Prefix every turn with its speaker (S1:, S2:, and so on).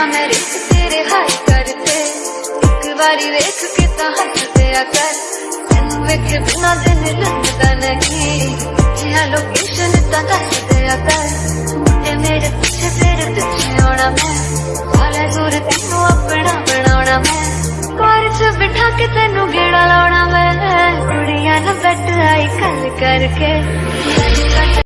S1: ना मैं रिश्त तेरे हाई करते। एक बारी वेख के तो तां हस दिया कर। तैनू वेखे बिना दिन लगदा नहीं। जिया लोकेशन तां दस दिया कर। मुंडे मेरे पीछे तेरे पीछे आना मैं। वाला ज़ोर तैनू अपना बनाना मैं। कार च बिठा के तैनू गेड़ा लाना मैं। कुड़ियाँ ना बैठ आई गल करके।